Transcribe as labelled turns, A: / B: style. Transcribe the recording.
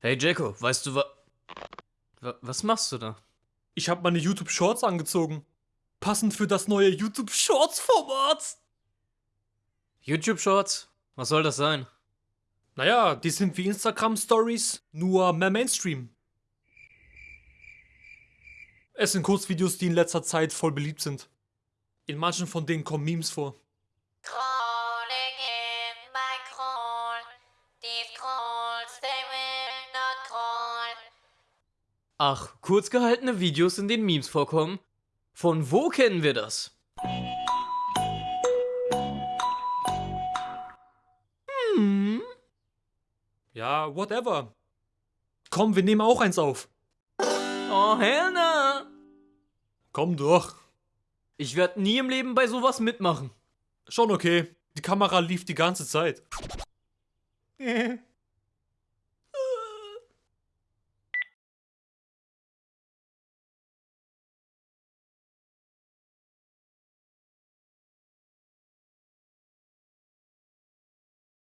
A: Hey Jacko, weißt du wa... wa was machst du da?
B: Ich habe meine YouTube Shorts angezogen. Passend für das neue YouTube Shorts Format.
A: YouTube Shorts? Was soll das sein?
B: Naja, die sind wie Instagram Stories, nur mehr Mainstream. Es sind Kurzvideos, die in letzter Zeit voll beliebt sind. In manchen von denen kommen Memes vor.
C: Crawling in my crawl. These crawls, they.
A: Ach, kurz gehaltene Videos, in denen Memes vorkommen? Von wo kennen wir das? Hm?
B: Ja, whatever. Komm, wir nehmen auch eins auf.
A: Oh, Helena!
B: Komm doch.
A: Ich werde nie im Leben bei sowas mitmachen.
B: Schon okay. Die Kamera lief die ganze Zeit.